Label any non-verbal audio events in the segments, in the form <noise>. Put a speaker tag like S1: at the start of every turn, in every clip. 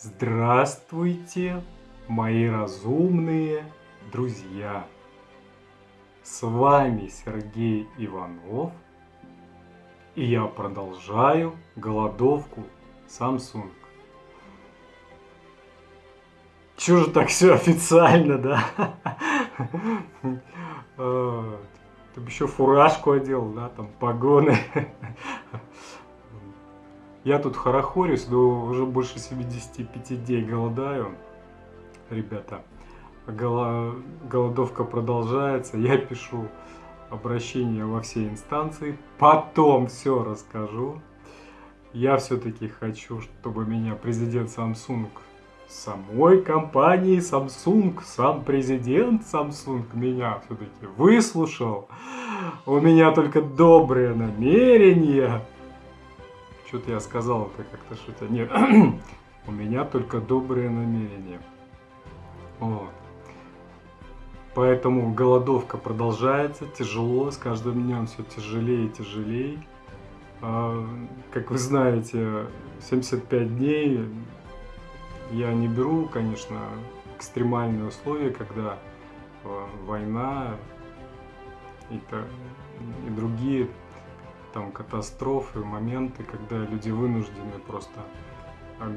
S1: Здравствуйте, мои разумные друзья! С вами Сергей Иванов, и я продолжаю голодовку Samsung. Чё же так все официально, да? Ты бы еще фуражку одел, да, там погоны. <laughs> Я тут хорохорюсь, но уже больше 75 дней голодаю. Ребята, голодовка продолжается. Я пишу обращение во все инстанции. Потом все расскажу. Я все-таки хочу, чтобы меня президент Samsung самой компании Samsung, сам президент Samsung меня все-таки выслушал. У меня только добрые намерения. Что-то я сказал это как-то шутя. Нет, <clears throat> у меня только добрые намерения. Вот. Поэтому голодовка продолжается, тяжело, с каждым днем все тяжелее и тяжелее. А, как вы знаете, 75 дней я не беру, конечно, экстремальные условия, когда а, война и, то, и другие там катастрофы, моменты, когда люди вынуждены просто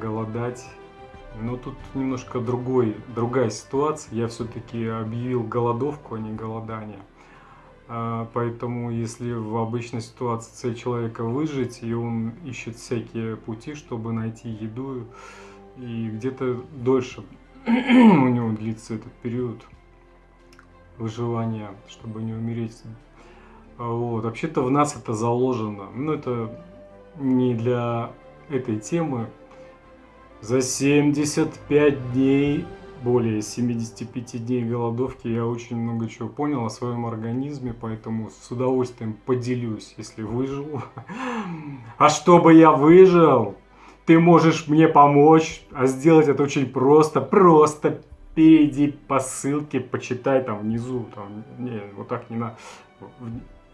S1: голодать. Но тут немножко другой, другая ситуация. Я все-таки объявил голодовку, а не голодание. А, поэтому, если в обычной ситуации цель человека выжить, и он ищет всякие пути, чтобы найти еду, и где-то дольше <clears throat> у него длится этот период выживания, чтобы не умереть вот. Вообще-то в нас это заложено. Но это не для этой темы. За 75 дней, более 75 дней голодовки я очень много чего понял о своем организме, поэтому с удовольствием поделюсь, если выжил. А чтобы я выжил, ты можешь мне помочь, а сделать это очень просто. Просто перейди по ссылке, почитай там внизу. Там, не, вот так не надо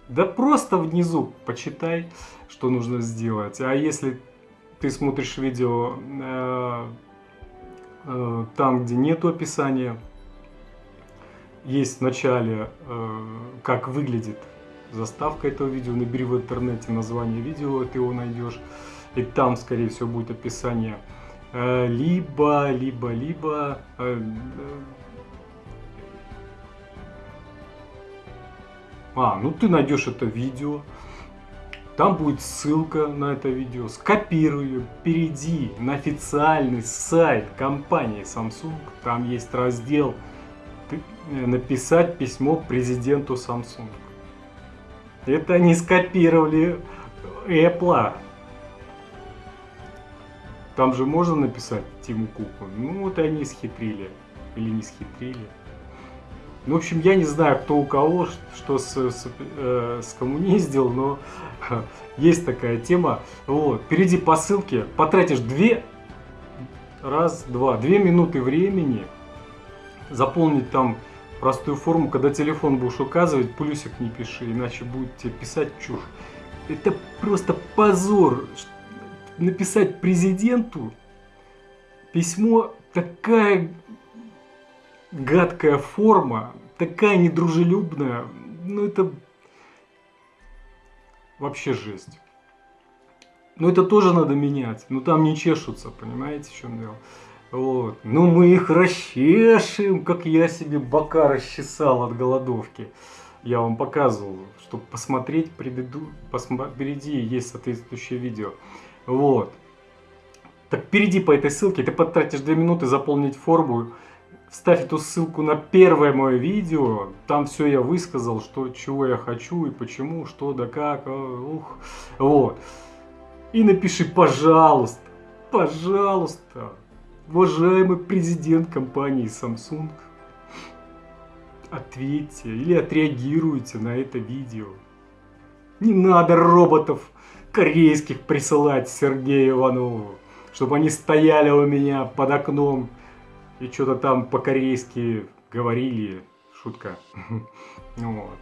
S1: да просто внизу почитай, что нужно сделать. А если ты смотришь видео э, э, там, где нет описания, есть в начале, э, как выглядит заставка этого видео, набери в интернете название видео, ты его найдешь, и там, скорее всего, будет описание. Э, либо, либо, либо А, ну ты найдешь это видео, там будет ссылка на это видео, скопируй ее, перейди на официальный сайт компании Samsung, там есть раздел э, «Написать письмо президенту Samsung». Это они скопировали Apple. Там же можно написать Тиму Куку. Ну вот они схитрили. Или не схитрили. Ну, в общем, я не знаю, кто у кого что с, с, э, скоммуниздил, но есть такая тема. Вот, перейди по ссылке, потратишь две, раз, два, две минуты времени заполнить там простую форму, когда телефон будешь указывать, плюсик не пиши, иначе будет тебе писать чушь. Это просто позор. Написать президенту письмо такая гадкая форма, такая недружелюбная, ну это вообще жесть. Но это тоже надо менять, ну там не чешутся, понимаете, в чем дело. Вот. Ну мы их расчешем, как я себе бока расчесал от голодовки. Я вам показывал, чтобы посмотреть, предыду... впереди есть соответствующее видео. Вот. Так перейди по этой ссылке, ты потратишь 2 минуты заполнить форму, Вставь эту ссылку на первое мое видео. Там все я высказал, что, чего я хочу и почему, что да как. А, ух. Вот. И напиши, пожалуйста, пожалуйста, уважаемый президент компании Samsung, ответьте или отреагируйте на это видео. Не надо роботов корейских присылать Сергею Иванову, чтобы они стояли у меня под окном и что-то там по-корейски говорили, шутка. <laughs> Вот.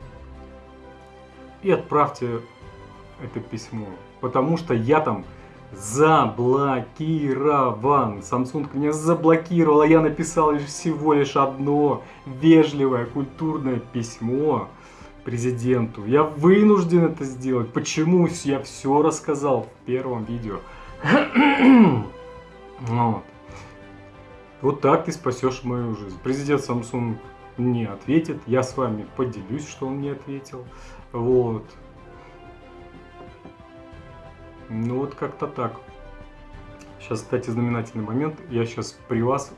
S1: И отправьте это письмо, потому что я там заблокирован. Samsung меня заблокировал, а я написал лишь всего лишь одно вежливое, культурное письмо президенту. Я вынужден это сделать. Почему? Я все рассказал в первом видео. <clears throat> вот. Вот так ты спасешь мою жизнь. Президент Samsung не ответит. Я с вами поделюсь, что он не ответил. Вот. Ну вот как-то так. Сейчас, кстати, знаменательный момент. Я сейчас при вас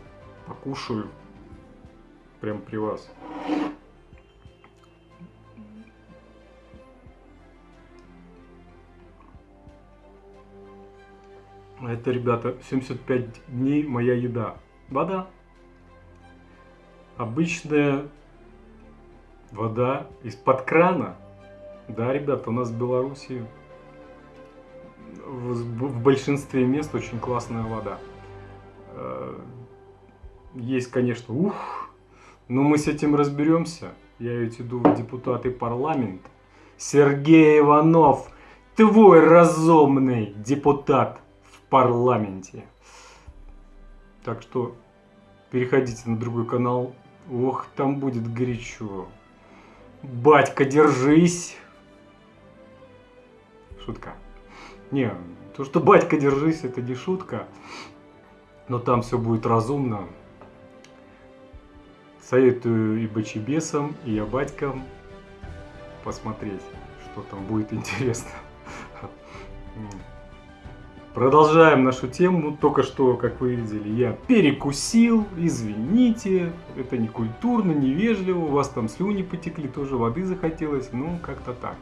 S1: покушаю. Прям при вас. Это, ребята, 75 дней моя еда. Вода. Обычная вода из-под крана. Да, ребята, у нас в Беларуси в, в большинстве мест очень классная вода. Э, есть, конечно, ух, но мы с этим разберемся. Я ведь иду в депутаты парламента. Сергей Иванов, твой разумный депутат парламенте. Так что переходите на другой канал. Ох, там будет горячо. Батька, держись. Шутка. Не, то, что батька, держись, это не шутка. Но там все будет разумно. Советую и бочебесам, и я батькам посмотреть, что там будет интересно. Продолжаем нашу тему. Только что, как вы видели, я перекусил. Извините, это не культурно, невежливо. У вас там слюни потекли, тоже воды захотелось. Ну, как-то так.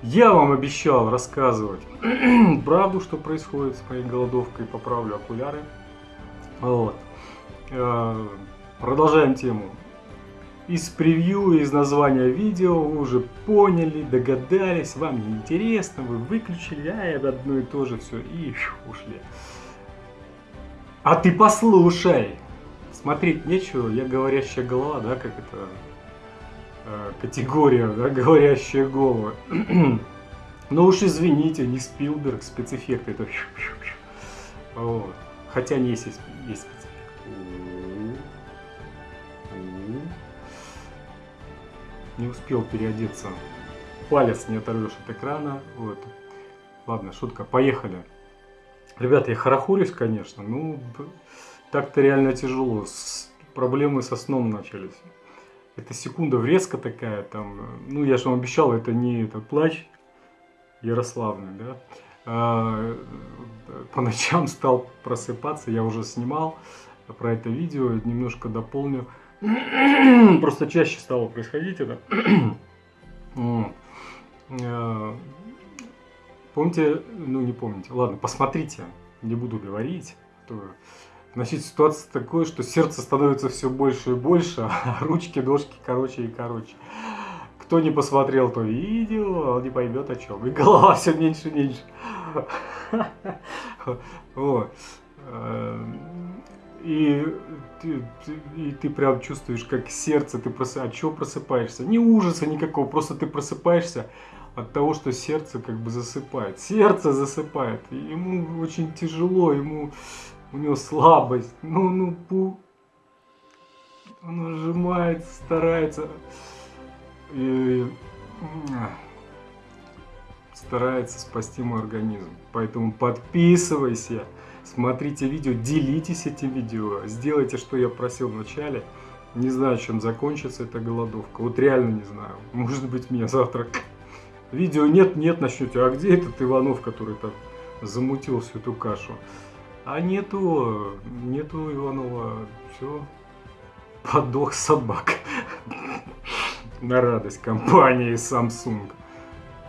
S1: Я вам обещал рассказывать <clears throat> правду, что происходит с моей голодовкой. Поправлю окуляры. Вот. Э, продолжаем тему из превью, из названия видео вы уже поняли, догадались, вам не интересно, вы выключили, а это одно и то же все, и ушли. А ты послушай! Смотреть нечего, я говорящая голова, да, как это э, категория, да, <laughs> говорящая голова. <clears throat> Ну уж извините, не Спилберг, спецэффекты, это вот. Хотя не есть, есть спецэффект. Не успел переодеться. Палец не оторвешь от экрана. Вот. Ладно, шутка, поехали. Ребята, я хорохорюсь, конечно, ну, так-то реально тяжело. С... Проблемы со сном начались. Это секунда врезка такая, там, ну, я же вам обещал, это не этот плач Ярославный, да. А, по ночам стал просыпаться, я уже снимал про это видео, немножко дополню. Просто чаще стало происходить это. Э, помните, ну не помните, ладно, посмотрите, не буду говорить. Значит, ситуация такая, что сердце становится все больше и больше, <laughs> а ручки, ножки короче и короче. Кто не посмотрел то видео, он не поймет о чем. И голова все меньше и меньше. <laughs> И ты, ты, и ты прям чувствуешь, как сердце, ты прос... от чего просыпаешься? Не ужаса никакого, просто ты просыпаешься от того, что сердце как бы засыпает. Сердце засыпает, ему очень тяжело, ему у него слабость. Ну, ну, пу... Он сжимается, старается. И... Старается спасти мой организм. Поэтому подписывайся смотрите видео, делитесь этим видео, сделайте, что я просил в начале. Не знаю, чем закончится эта голодовка. Вот реально не знаю. Может быть, меня завтра видео нет-нет начнете. А где этот Иванов, который там замутил всю эту кашу? А нету, нету Иванова. Все, подох собак. <laughs> На радость компании Samsung.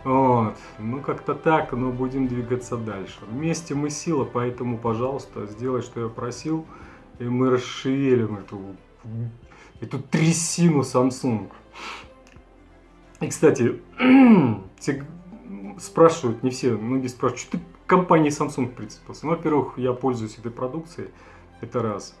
S1: Вот. Ну, как-то так, но будем двигаться дальше. Вместе мы сила, поэтому, пожалуйста, сделай, что я просил, и мы расшевелим эту, эту трясину Samsung. И, кстати, <clears throat> спрашивают, не все, многие спрашивают, что ты компании Samsung прицепился? Ну, во-первых, я пользуюсь этой продукцией, это раз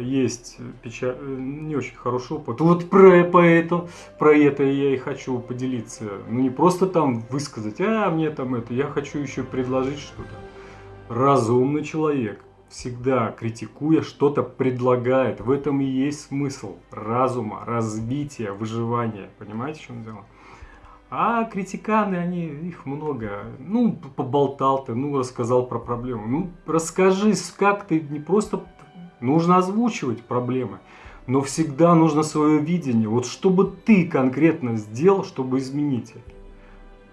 S1: есть печаль, не очень хороший опыт. Вот про, про, это, про это я и хочу поделиться. Ну не просто там высказать, а мне там это, я хочу еще предложить что-то. разумный человек всегда критикуя что-то предлагает. В этом и есть смысл разума, развития, выживания. Понимаете, в чем дело? А критиканы, они, их много. Ну, поболтал ты, ну, рассказал про проблему. Ну, расскажи, как ты не просто... Нужно озвучивать проблемы, но всегда нужно свое видение. Вот что бы ты конкретно сделал, чтобы изменить это.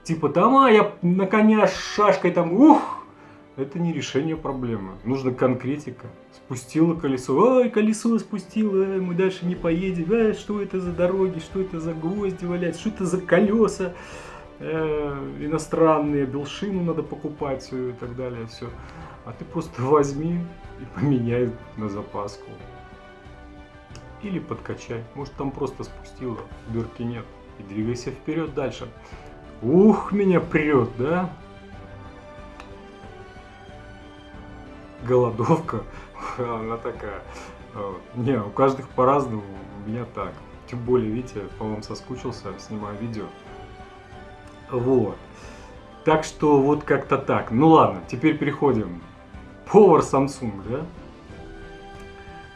S1: Типа, там, а, я на коня с шашкой там, ух, это не решение проблемы. Нужна конкретика. Спустила колесо. Ой, колесо спустило, ай, мы дальше не поедем. Ай, что это за дороги, что это за гвозди валяются, что это за колеса э, иностранные, белшину надо покупать и так далее. Все. А ты просто возьми и поменяй на запаску. Или подкачай. Может там просто спустило, дырки нет. И двигайся вперед дальше. Ух, меня прет, да? голодовка, <laughs> она такая. Не, у каждых по-разному, у меня так. Тем более, видите, по вам соскучился, снимаю видео. Вот. Так что вот как-то так. Ну ладно, теперь переходим. Повар Samsung, да?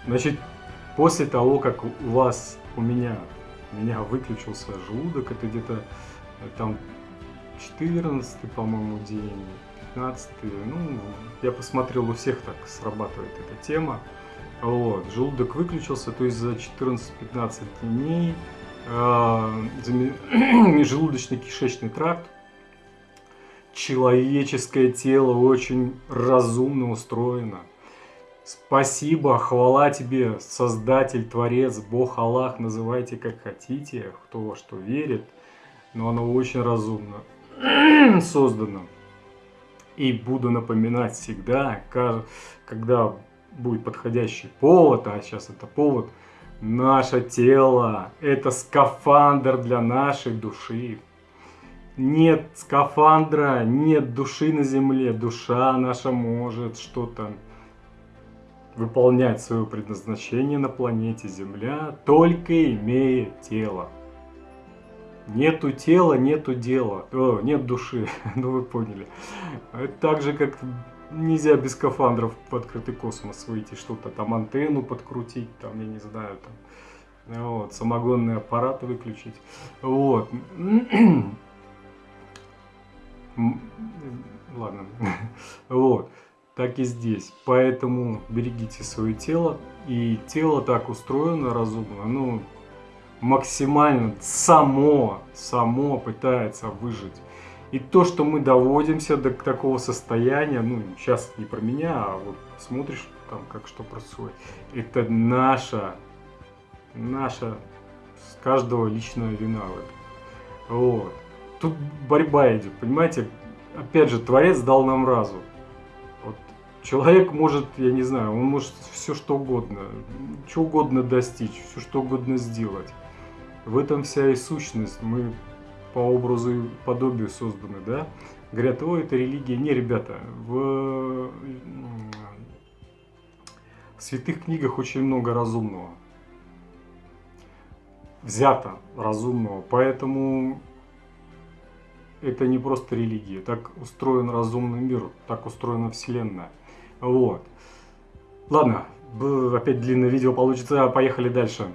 S1: Значит, после того, как у вас, у меня, у меня выключился желудок, это где-то э, там 14 по-моему, день, 15 ну, я посмотрел, у всех так срабатывает эта тема. Вот, желудок выключился, то есть за 14-15 дней э, <clears throat> желудочно-кишечный тракт, человеческое тело очень разумно устроено. Спасибо, хвала тебе, Создатель, Творец, Бог, Аллах, называйте как хотите, кто во что верит, но оно очень разумно <clears throat> создано. И буду напоминать всегда, когда будет подходящий повод, а сейчас это повод, наше тело – это скафандр для нашей души. Нет скафандра, нет души на земле. Душа наша может что-то выполнять свое предназначение на планете Земля, только имея тело. Нету тела, нету дела. О, нет души. <laughs> ну вы поняли. Это так же, как нельзя без скафандров в открытый космос выйти, что-то там антенну подкрутить, там, я не знаю, там, вот, самогонный аппарат выключить. Вот. <clears throat> Ладно. <laughs> вот. Так и здесь. Поэтому берегите свое тело. И тело так устроено разумно. Ну, максимально само, само пытается выжить. И то, что мы доводимся до такого состояния, ну, сейчас не про меня, а вот смотришь там, как что происходит, это наша, наша, с каждого личная вина. Вот. Тут борьба идет, понимаете? Опять же, Творец дал нам разум. Вот. Человек может, я не знаю, он может все что угодно, что угодно достичь, все что угодно сделать. В этом вся и сущность. Мы по образу и подобию созданы, да? Говорят, о, это религия. Не, ребята, в, в святых книгах очень много разумного. Взято разумного. Поэтому это не просто религия. Так устроен разумный мир, так устроена Вселенная. Вот. Ладно, опять длинное видео получится, поехали дальше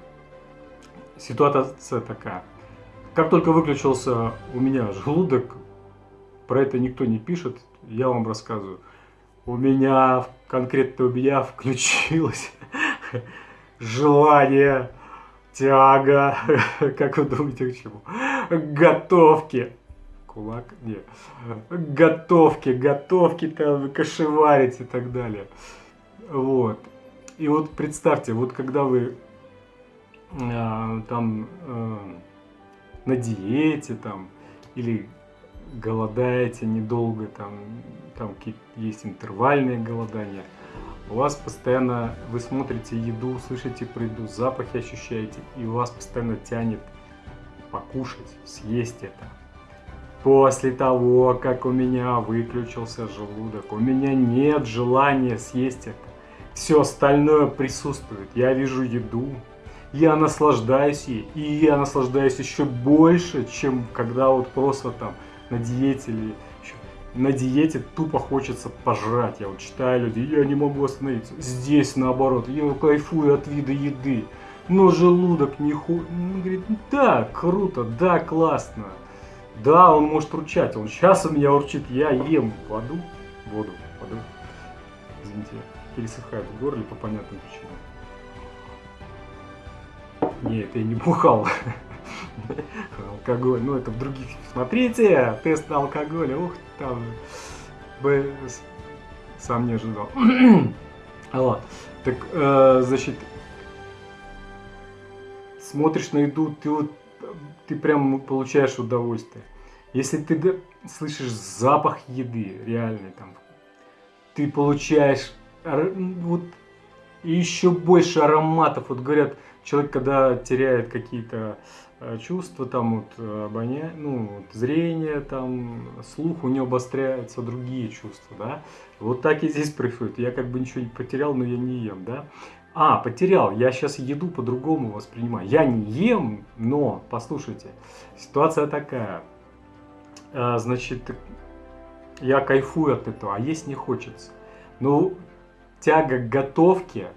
S1: ситуация такая. Как только выключился у меня желудок, про это никто не пишет, я вам рассказываю. У меня, конкретно у меня <laughs> включилось <laughs> желание, тяга, <laughs> как вы думаете, к чему? Готовки. Кулак? Нет. Готовки, готовки там, кошеварить и так далее. Вот. И вот представьте, вот когда вы э, там э, на диете там или голодаете недолго, там, там есть интервальные голодания, у вас постоянно, вы смотрите еду, слышите про еду, запахи ощущаете, и у вас постоянно тянет покушать, съесть это. После того, как у меня выключился желудок, у меня нет желания съесть это. Все остальное присутствует. Я вижу еду, я наслаждаюсь ей, и я наслаждаюсь еще больше, чем когда вот просто там на диете или еще. на диете тупо хочется пожрать. Я вот читаю люди, я не могу остановиться. Здесь наоборот, я кайфую от вида еды. Но желудок не ху... Он говорит, да, круто, да, классно. Да, он может урчать. Он сейчас у меня урчит, я ем воду, воду, воду. Извините, пересыхает в горле по понятным причинам. Нет, я не бухал. <laughs> Алкоголь, ну это в других. Смотрите, тест на алкоголь, ух, там бы сам не ожидал. <clears throat> Вот. Так, э, значит, смотришь на еду, ты вот ты прям получаешь удовольствие. Если ты слышишь запах еды, реальный там, ты получаешь вот еще больше ароматов. Вот говорят, человек, когда теряет какие-то э, чувства, там вот э, обоняние, ну, вот, зрение, там, слух, у него обостряются другие чувства, да. Вот так и здесь происходит. Я как бы ничего не потерял, но я не ем, да. А, потерял, я сейчас еду по-другому воспринимаю. Я не ем, но, послушайте, ситуация такая. А, значит, я кайфую от этого, а есть не хочется. Ну, тяга к готовке,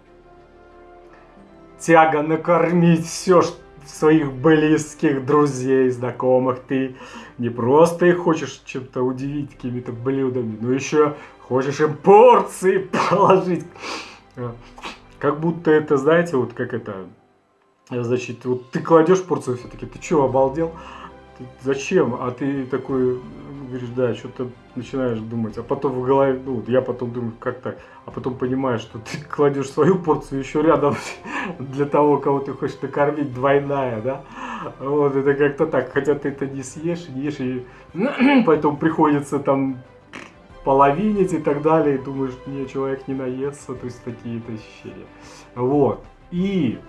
S1: тяга накормить все своих близких, друзей, знакомых. Ты не просто их хочешь чем-то удивить какими-то блюдами, но еще хочешь им порции <laughs> положить. Как будто это, знаете, вот как это, значит, вот ты кладешь порцию все-таки, ты что, обалдел? Ты, зачем? А ты такой говоришь, да, что-то начинаешь думать, а потом в голове, ну, я потом думаю, как так, а потом понимаешь, что ты <laughs> кладешь свою порцию еще рядом <laughs> для того, кого ты хочешь накормить, двойная, да, вот, это как-то так, хотя ты это не съешь, не ешь, и <clears throat> поэтому приходится там половинить и так далее, и думаешь, не, человек не наестся, то есть такие-то ощущения. Вот. И,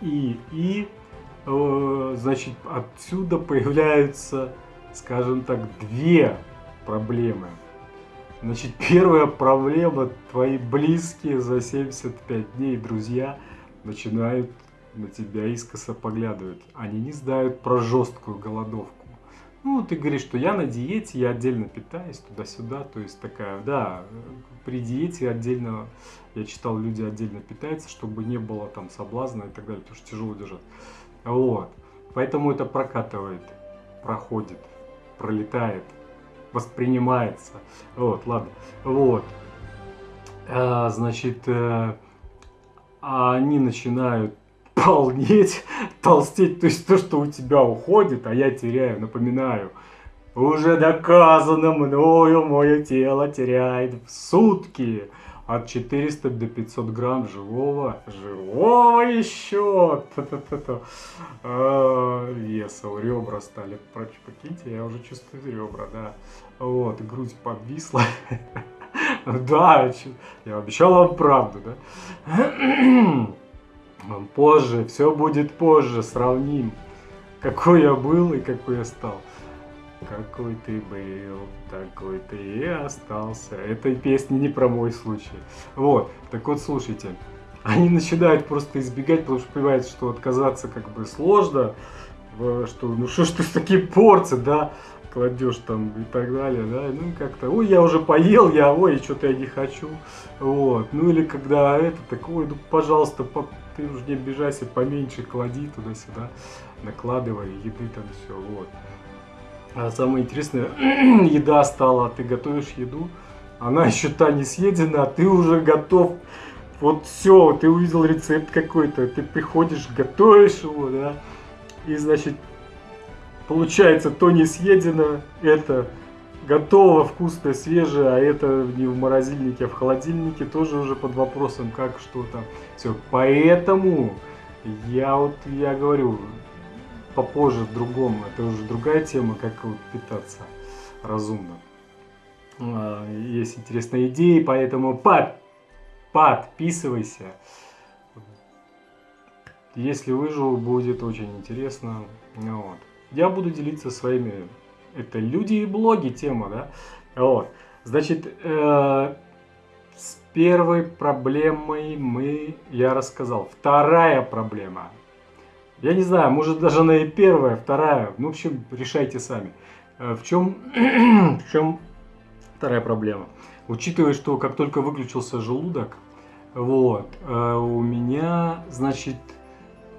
S1: и, и, э, значит, отсюда появляются, скажем так, две проблемы. Значит, первая проблема, твои близкие за 75 дней, друзья, начинают на тебя искоса поглядывать. Они не знают про жесткую голодовку. Ну, ты говоришь, что я на диете, я отдельно питаюсь туда-сюда, то есть такая, да, при диете отдельно, я читал, люди отдельно питаются, чтобы не было там соблазна и так далее, потому что тяжело держать. Вот, поэтому это прокатывает, проходит, пролетает, воспринимается. Вот, ладно, вот. А, значит, а, они начинают полнеть, толстеть, то есть то, что у тебя уходит, а я теряю, напоминаю, уже доказано мною, мое тело теряет в сутки. От 400 до 500 грамм живого, живого еще, а, веса, ребра стали, прочь, покиньте, я уже чувствую ребра, да, вот, грудь подвисла, <laughs> да, я обещал вам правду, да, <clears throat> позже, все будет позже, сравним, какой я был и какой я стал. Какой ты был, такой ты и остался. Этой песни не про мой случай. Вот, так вот, слушайте. Они начинают просто избегать, потому что понимают, что отказаться как бы сложно. Что, ну что ж ты такие порции, да, кладешь там и так далее, да, ну как-то, ой, я уже поел, я, ой, что-то я не хочу, вот, ну или когда это, такое, ну, пожалуйста, по, ты уже не обижайся, поменьше клади туда-сюда, накладывай, еды там все, вот. А самое интересное, <clears throat> еда стала, ты готовишь еду, она еще та не съедена, а ты уже готов, вот все, ты увидел рецепт какой-то, ты приходишь, готовишь его, да, и, значит, получается, то не съедено, это готово, вкусное, свежее, а это не в морозильнике, а в холодильнике тоже уже под вопросом, как что там. Все, поэтому я вот, я говорю, попозже в другом, это уже другая тема, как вот питаться разумно. А, есть интересные идеи, поэтому под, подписывайся. Если выжил, будет очень интересно. Вот. Я буду делиться своими это люди и блоги тема, да? Вот. Значит, э, с первой проблемой мы, я рассказал. Вторая проблема. Я не знаю, может даже она и первая, вторая. Ну, в общем, решайте сами. Э, в чем, <clears throat> в чем Вторая проблема. Учитывая, что как только выключился желудок, вот, э, у меня, значит,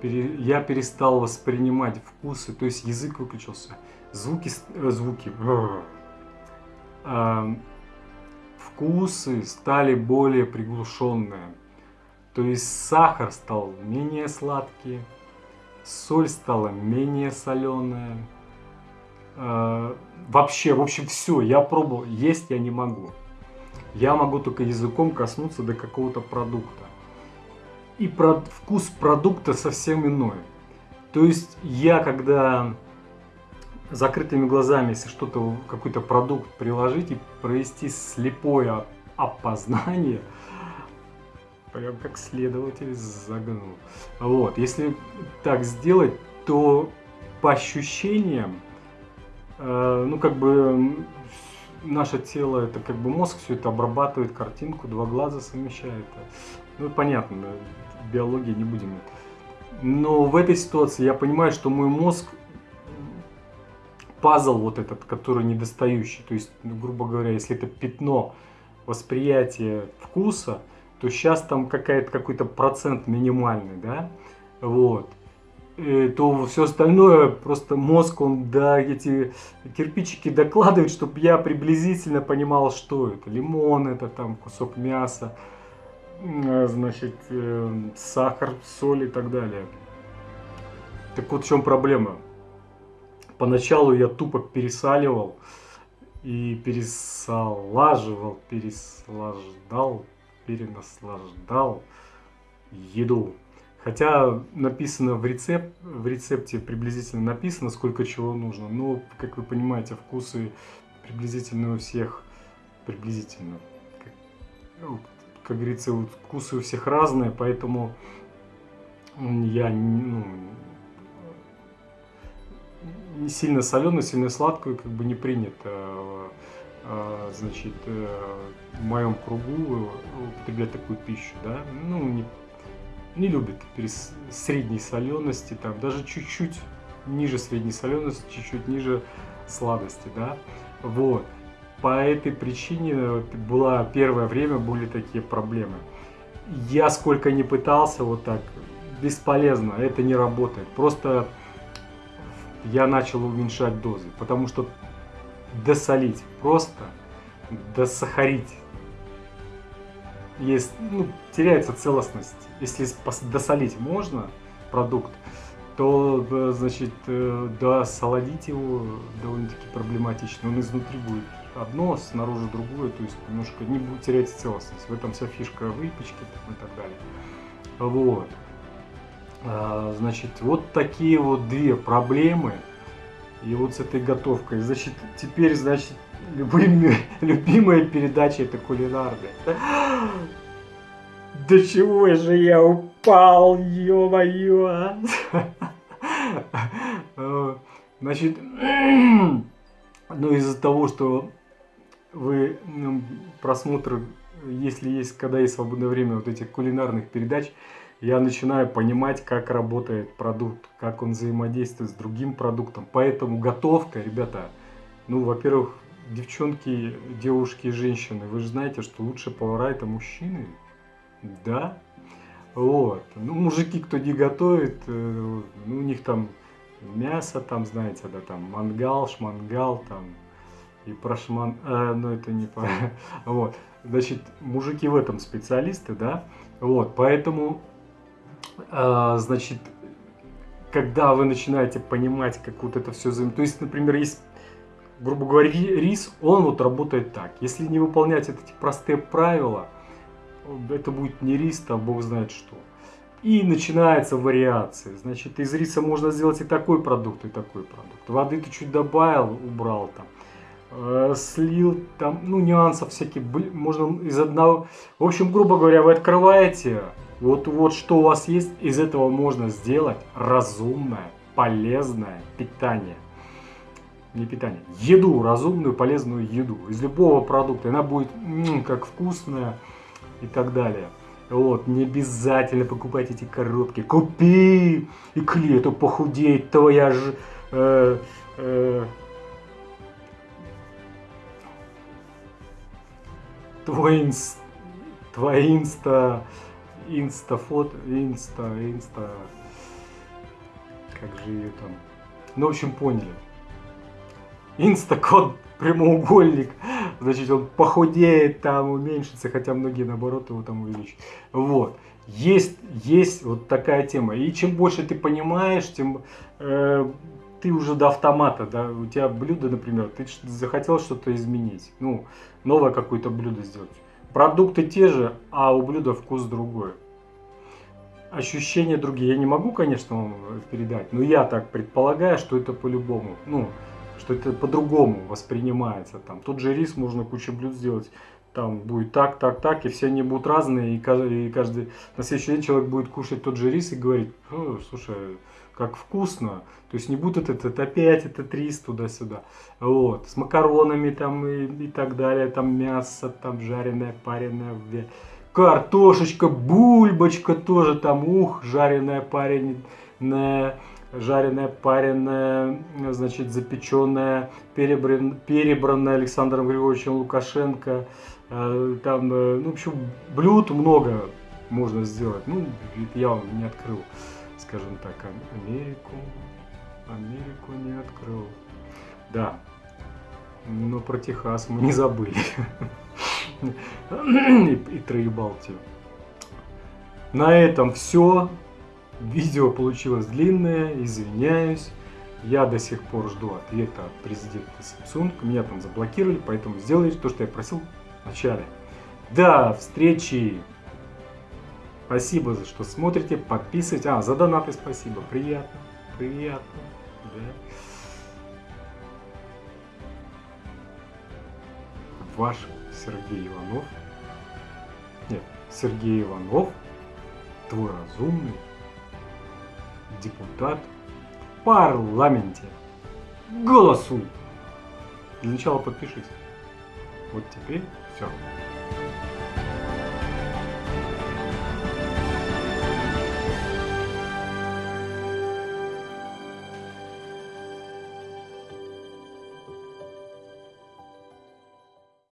S1: я перестал воспринимать вкусы, то есть язык выключился, звуки, э, звуки, э, вкусы стали более приглушенные. То есть сахар стал менее сладкий, соль стала менее соленая. Э, вообще, в общем, все, я пробовал, есть я не могу. Я могу только языком коснуться до какого-то продукта. И про, вкус продукта совсем иной. То есть я, когда закрытыми глазами, если что-то, какой-то продукт приложить и провести слепое опознание, прям как следователь загнул. Вот, если так сделать, то по ощущениям, э, ну как бы наше тело, это как бы мозг все это обрабатывает картинку, два глаза совмещает. Ну понятно, биологии не будем. Но в этой ситуации я понимаю, что мой мозг пазл вот этот, который недостающий. То есть, ну, грубо говоря, если это пятно восприятия вкуса, то сейчас там какой-то процент минимальный, да, вот. И, то все остальное просто мозг он да эти кирпичики докладывает, чтобы я приблизительно понимал, что это. Лимон это там кусок мяса, значит э, сахар, соль и так далее. Так вот в чем проблема поначалу я тупо пересаливал и пересалаживал, переслаждал, перенаслаждал еду. Хотя написано в, рецепт, в рецепте приблизительно написано, сколько чего нужно. Но, как вы понимаете, вкусы приблизительно у всех приблизительно. Как, говорится, вот вкусы у всех разные, поэтому я ну, не сильно соленую, сильно сладкую как бы не принято а, значит, э, в моем кругу употреблять такую пищу, да, ну, не, не любят средней солености, там, даже чуть-чуть ниже средней солености, чуть-чуть ниже сладости, да, вот. По этой причине была первое время были такие проблемы. Я сколько не пытался вот так, бесполезно, это не работает. Просто я начал уменьшать дозы, потому что досолить просто, досахарить, есть, ну, теряется целостность. Если досолить можно продукт, то, э, значит, э, досолодить его довольно-таки проблематично. Он изнутри будет одно, снаружи другое, то есть немножко не будет терять целостность. В этом вся фишка выпечки и так далее. Вот. А, значит, вот такие вот две проблемы. И вот с этой готовкой. Значит, теперь, значит, любимая, <laughs> любимая передача это кулинарная. <gasps> До чего же я упал, ё-моё! А? <laughs> Значит, <clears throat> ну из-за того, что вы просмотр, если есть, когда есть свободное время вот этих кулинарных передач, я начинаю понимать, как работает продукт, как он взаимодействует с другим продуктом. Поэтому готовка, ребята, ну, во-первых, девчонки, девушки и женщины, вы же знаете, что лучшие повара это мужчины, да? Вот. Ну, мужики, кто не готовит, э, ну, у них там мясо, там, знаете, да, там, мангал, шмангал, там, и прошман, э, ну, это не по... <laughs> Вот. Значит, мужики в этом специалисты, да? Вот, поэтому а, значит, когда вы начинаете понимать, как вот это все. То есть, например, есть, грубо говоря, рис, он вот работает так. Если не выполнять эти простые правила, это будет не рис, там бог знает что. И начинается вариация. Значит, из риса можно сделать и такой продукт, и такой продукт. Воды ты чуть добавил, убрал там. Э, слил там, ну, нюансов всякие. Можно из одного... В общем, грубо говоря, вы открываете вот, вот что у вас есть, из этого можно сделать разумное, полезное питание. Не питание, еду, разумную, полезную еду. Из любого продукта. Она будет как вкусная и так далее. Вот, не обязательно покупать эти коробки. Купи! И к лету похудеть твоя же... Э, э, твой инс, твоя инста, инста фото, инста, инста, как же ее там, ну, в общем, поняли. Инстакод прямоугольник, значит, он похудеет, там уменьшится, хотя многие, наоборот, его там увеличат. Вот. Есть, есть вот такая тема. И чем больше ты понимаешь, тем э, ты уже до автомата, да, у тебя блюдо, например, ты захотел что-то изменить, ну, новое какое-то блюдо сделать. Продукты те же, а у блюда вкус другой. Ощущения другие. Я не могу, конечно, вам передать, но я так предполагаю, что это по-любому, ну, что это по-другому воспринимается. Там тот же рис можно кучу блюд сделать, там будет так, так, так, и все они будут разные, и каждый, и каждый на следующий день человек будет кушать тот же рис и говорить, слушай, как вкусно. То есть не будет это, опять это 300 туда-сюда. Вот. С макаронами там и, и так далее. Там мясо, там жареное, пареное. Картошечка, бульбочка тоже там. Ух, жареная, пареная жареная, пареная, значит, запеченная, перебран, перебранная Александром Григорьевичем Лукашенко. Э, там, э, ну, в общем, блюд много можно сделать. Ну, я вам не открыл скажем так, Америку, Америку не открыл. Да, но про Техас мы не забыли. И, и Троебалтию. На этом все. Видео получилось длинное, извиняюсь. Я до сих пор жду ответа от президента Samsung. Меня там заблокировали, поэтому сделайте то, что я просил в начале. До встречи! Спасибо, за что смотрите, подписывайтесь. А, за донаты спасибо. Приятно, приятно. Да. Ваш Сергей Иванов. Нет, Сергей Иванов, твой разумный депутат в парламенте. Голосуй! Для начала подпишись. Вот теперь все.